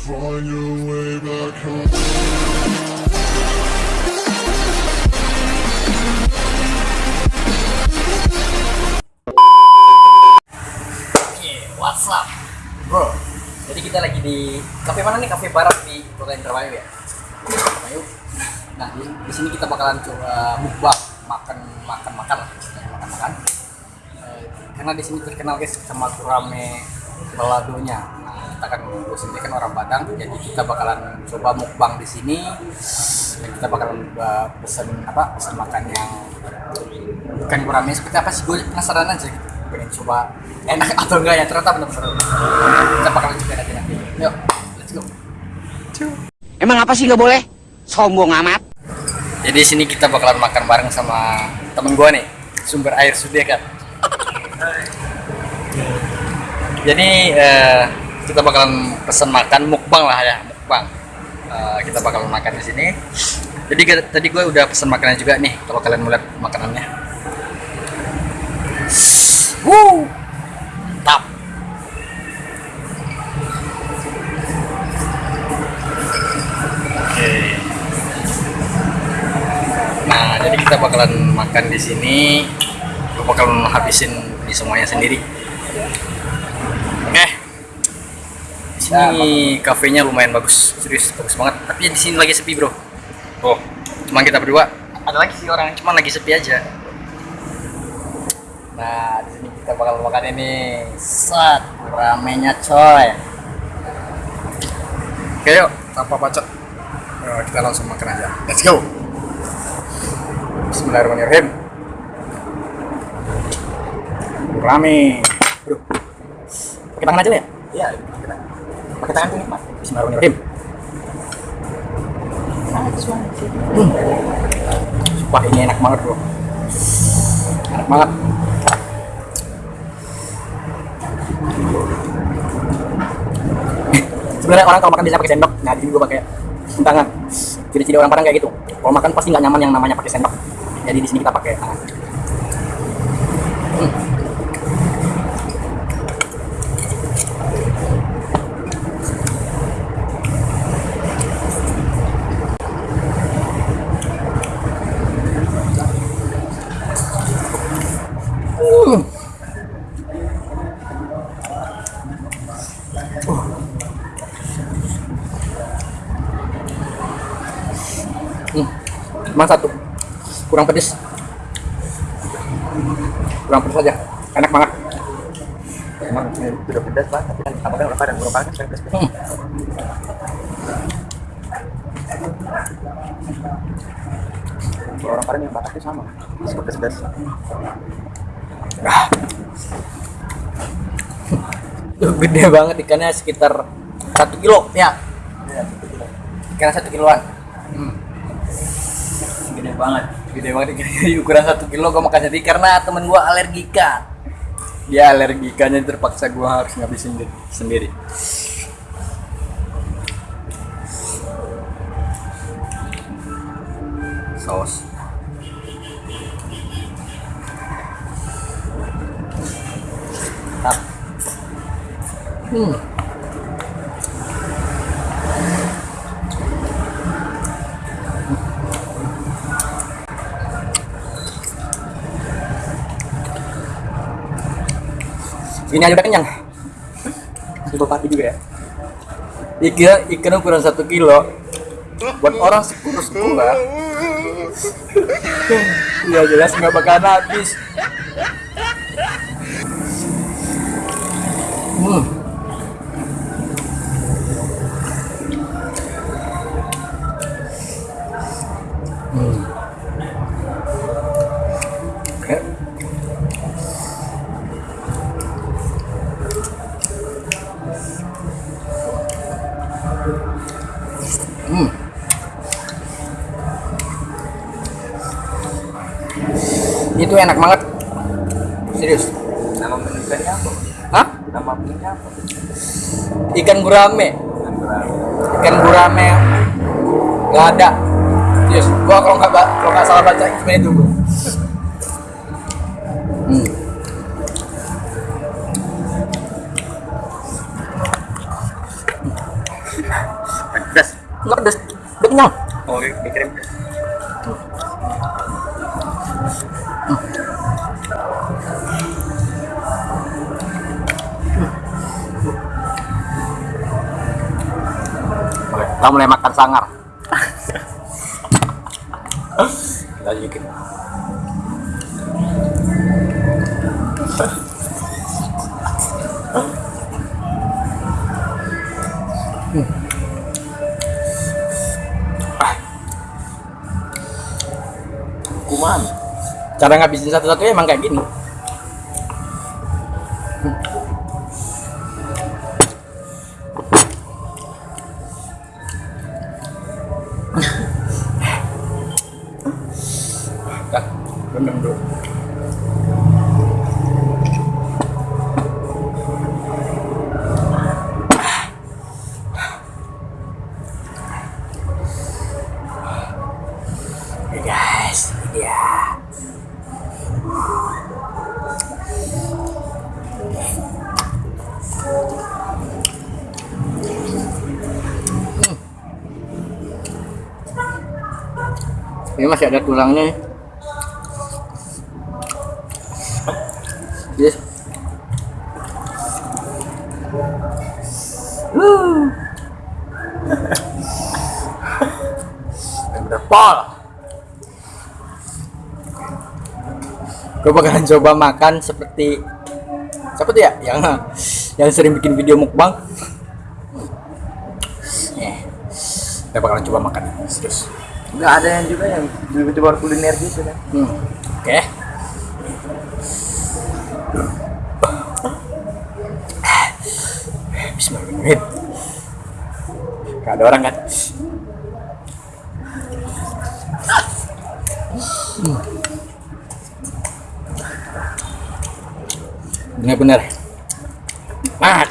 Find your way back home. Bro? Jadi kita lagi di kafe mana nih? Kafe Barat di Kota Indramayu ya. Indramayu. Nah, di, di sini kita bakalan coba mukbang, makan makan makan lah, makan makan. Eh, karena di sini terkenal guys sama gurame baladonya. Kita kan gue sendiri kan orang Padang, jadi kita bakalan coba mukbang di sini. Dan kita bakalan uh, pesen apa? Pesen makan yang ikan gurame seperti apa sih? Gue penasaran aja gitu. Pengen coba enak atau enggak ya ternyata benar-benar kita bakalan coba nanti nanti. Yuk, let's go. Emang apa sih nggak boleh? Sombong amat. Jadi di sini kita bakalan makan bareng sama temen gua nih, sumber air sudia kan. Jadi eh, kita bakalan pesen makan mukbang lah ya, mukbang. Eh, kita bakalan makan di sini. Jadi tadi gue udah pesen makanan juga nih, kalau kalian mau lihat makanannya. Wuh, mantap. Oke. Nah, jadi kita bakalan makan di sini. Gue bakalan habisin di semuanya sendiri. Oke. Di sini kafenya lumayan bagus, serius bagus banget. Tapi di sini lagi sepi, Bro. Oh, cuma kita berdua. Ada lagi sih orang, cuma lagi sepi aja. Nah, di sini kita bakal makan ini. Set, ramenya coy. Oke, yuk, tanpa bacot. Eh, kita langsung makan aja. Let's go. Bismillahirrahmanirrahim. Rame. Bro. Pakai tangan aja ya? Iya, pakai tangan tuh nikmat. Bismillahirrahmanirrahim. Hmm. Sumpah ini enak banget bro. Enak banget. Sebenarnya orang kalau makan bisa pakai sendok. Nah, di sini gue pakai tangan. Ciri-ciri orang Padang kayak gitu. Kalau makan pasti nggak nyaman yang namanya pakai sendok. Jadi di sini kita pakai tangan. Cuma satu. Kurang pedes. Kurang pedes aja. Enak banget. Emang sudah pedas banget, tapi kan apa kan orang Padang, orang Padang kan pedas. Hmm. Kalau orang Padang yang itu sama, suka pedas. Ah. Gede banget ikannya sekitar satu kilo ya. Ikan satu kiloan. Hmm. Gede banget, gede banget ikannya ukuran satu kilo gue makan sendiri karena temen gue alergika. Dia alergikanya terpaksa gue harus ngabisin di- sendiri. Saus. Hmm. Ini aja udah kenyang. Itu bapak juga ya. Ikan ikan ukuran satu kilo buat orang sekurus gua. ya jelas nggak bakalan habis. Hmm. Itu enak banget. Serius. Nama menu ikannya apa? Hah? Nama menunya apa? Ikan gurame. Ikan gurame. Ikan gurame nggak ada. Serius. Gua kalau nggak kalau nggak salah baca cuma itu gua. Hmm. nggak pedes udah kenyang Oh, dikirim. Kita mulai makan sangar. Kuman. cara ngabisin satu-satu emang kayak gini Ini masih ada tulangnya nih. Yes. Pol. Gue bakalan coba makan seperti siapa tuh ya yang yang sering bikin video mukbang. Eh, kita bakalan coba makan serius. Enggak ada yang juga yang youtuber kuliner gitu kan. Hmm. Oke. Bismillahirrahmanirrahim. Gak ada orang kan? Hmm. Bener-bener. Ah.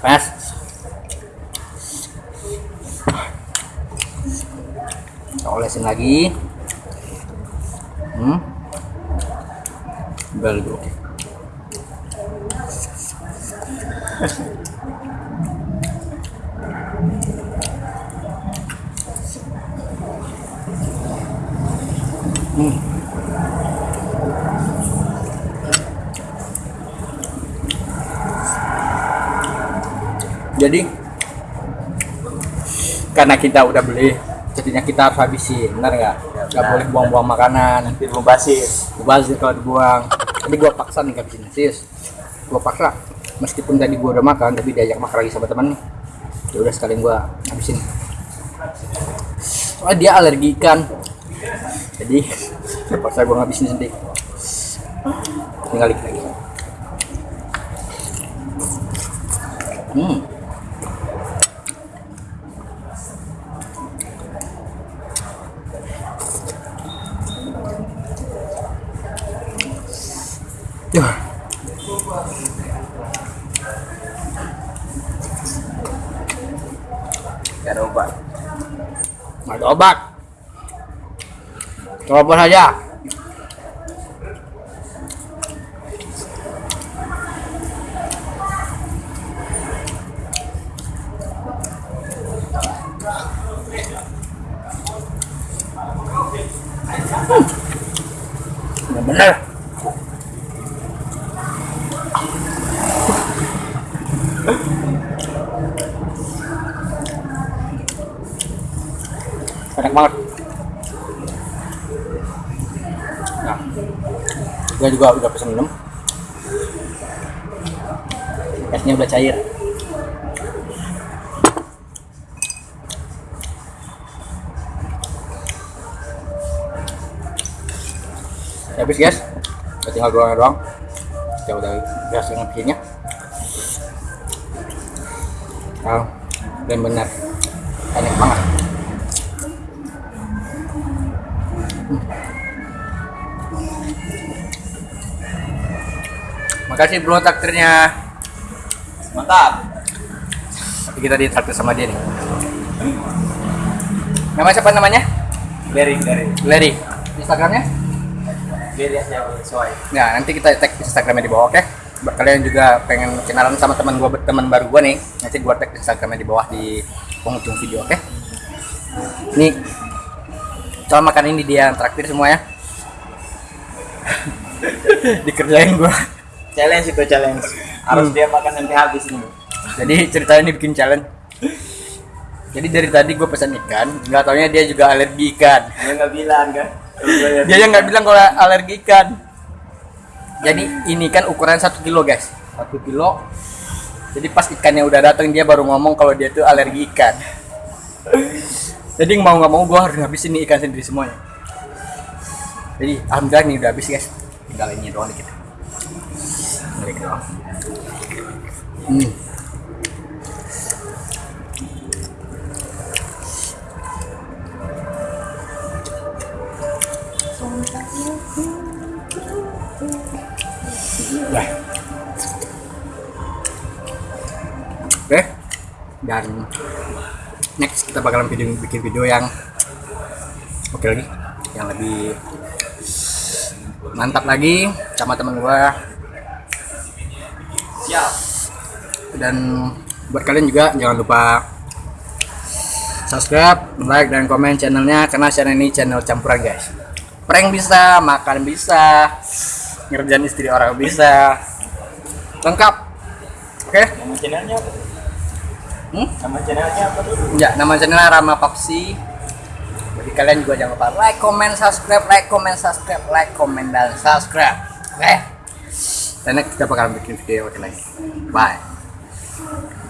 Pas. Kita olesin lagi. Hmm. Very Hmm. jadi karena kita udah beli jadinya kita harus habisin benar nggak? Nggak boleh buang-buang makanan. Nanti mau basis. mubazir kalau dibuang. Tapi gua paksa nih habisin sis gua paksa. Meskipun tadi gua udah makan tapi diajak makan lagi sama temen ya udah sekalian gua habisin. Soalnya dia alergi ikan. Jadi terpaksa gua ngabisin sendiri. Tinggal lagi. Hmm Ya. Gak ada obat. Coba saja. Hmm. Benar. enak banget nah gue juga udah pesen minum. Esnya udah cair. Habis guys. Udah tinggal doang doang. Kita udah gas dengan bikinnya nah, dan benar enak banget Makasih bro takdirnya. Mantap. Tapi kita ditraktir sama dia nih. Nama siapa namanya? Dari dari Larry. Instagramnya? aja sesuai. Nah nanti kita tag Instagramnya di bawah, oke? buat kalian juga pengen kenalan sama teman gua teman baru gua nih nanti gua tag instagramnya di bawah di penghujung video oke ini soal makan ini dia yang traktir semua ya dikerjain gua challenge itu challenge. Harus dia makan sampai habis ini. Jadi ceritanya ini bikin challenge. Jadi dari tadi gue pesan ikan nggak taunya dia juga alergi ikan. Dia nggak bilang kan? Dia yang nggak bilang kalau alergi ikan. Jadi ini kan ukuran satu kilo guys. Satu kilo. Jadi pas ikannya udah datang dia baru ngomong kalau dia tuh alergi ikan. Jadi mau nggak mau gue harus habisin ini ikan sendiri semuanya. Jadi alhamdulillah ini udah habis guys. Tinggal ini doang dikit Doang hmm. Oke. Dan next kita bakalan video bikin video yang oke lagi, yang lebih mantap lagi sama teman gua. Siap Dan buat kalian juga jangan lupa subscribe, like dan komen channelnya karena channel ini channel campuran guys. Prank bisa, makan bisa, ngerjain istri orang bisa, lengkap. Oke? nama channelnya apa Hmm? nama channelnya apa tuh Ya, nama channelnya Rama Papsi. Jadi kalian juga jangan lupa like, comment, subscribe, like, comment, subscribe, like, comment, dan subscribe. Oke? Dan next kita bakal bikin video lagi. Bye.